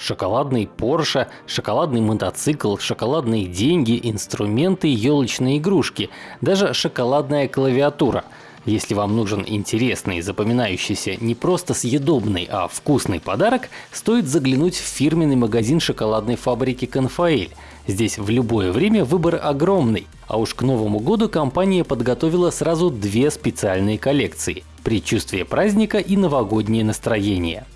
Шоколадный Порше, шоколадный мотоцикл, шоколадные деньги, инструменты, елочные игрушки, даже шоколадная клавиатура. Если вам нужен интересный, запоминающийся, не просто съедобный, а вкусный подарок, стоит заглянуть в фирменный магазин шоколадной фабрики «Конфаэль». Здесь в любое время выбор огромный. А уж к Новому году компания подготовила сразу две специальные коллекции – «Предчувствие праздника» и «Новогоднее настроение».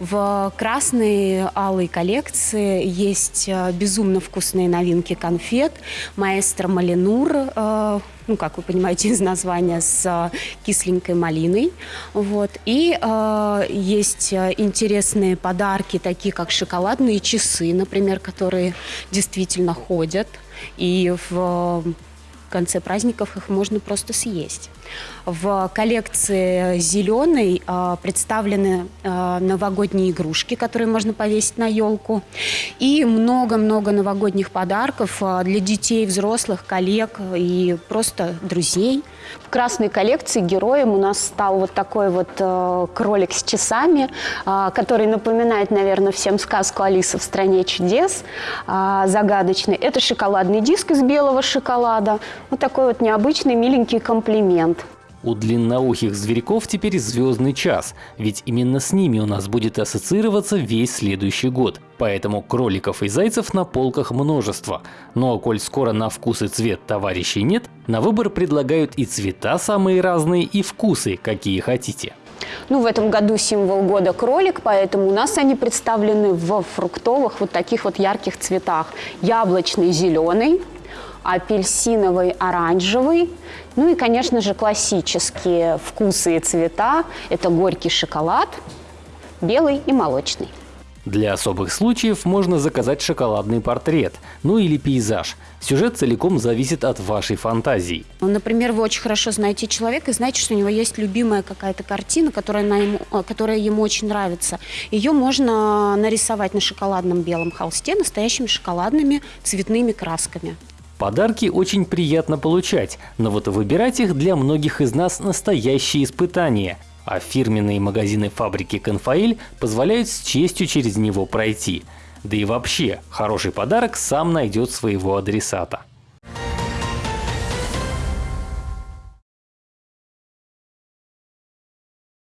В красной алой коллекции есть э, безумно вкусные новинки конфет. Маэстро Малинур, э, ну, как вы понимаете из названия, с кисленькой малиной. Вот. И э, есть интересные подарки, такие как шоколадные часы, например, которые действительно ходят. И в конце праздников их можно просто съесть. В коллекции зеленой э, представлены э, новогодние игрушки, которые можно повесить на елку. И много-много новогодних подарков э, для детей, взрослых, коллег и просто друзей. В красной коллекции героем у нас стал вот такой вот э, кролик с часами, который напоминает, наверное, всем сказку «Алиса в стране чудес» загадочный. Это шоколадный диск из белого шоколада. Вот такой вот необычный миленький комплимент. У длинноухих зверьков теперь звездный час, ведь именно с ними у нас будет ассоциироваться весь следующий год. Поэтому кроликов и зайцев на полках множество. Но коль скоро на вкус и цвет товарищей нет, на выбор предлагают и цвета самые разные, и вкусы, какие хотите. Ну, в этом году символ года кролик, поэтому у нас они представлены в фруктовых вот таких вот ярких цветах. Яблочный зеленый, апельсиновый, оранжевый. Ну и, конечно же, классические вкусы и цвета. Это горький шоколад, белый и молочный. Для особых случаев можно заказать шоколадный портрет, ну или пейзаж. Сюжет целиком зависит от вашей фантазии. Ну, например, вы очень хорошо знаете человека и знаете, что у него есть любимая какая-то картина, которая, на ему, э, которая ему очень нравится. Ее можно нарисовать на шоколадном белом холсте настоящими шоколадными цветными красками. Подарки очень приятно получать, но вот выбирать их для многих из нас настоящее испытание. А фирменные магазины фабрики «Конфаэль» позволяют с честью через него пройти. Да и вообще, хороший подарок сам найдет своего адресата.